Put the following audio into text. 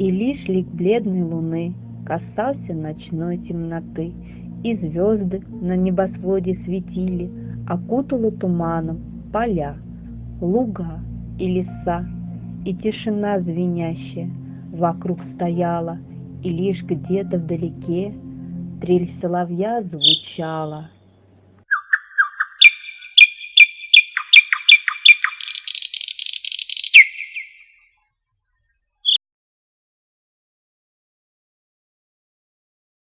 И лишь лик бледной луны касался ночной темноты, И звезды на небосводе светили, Окутала туманом поля, луга и леса, и тишина звенящая вокруг стояла, и лишь где-то вдалеке трель соловья звучала.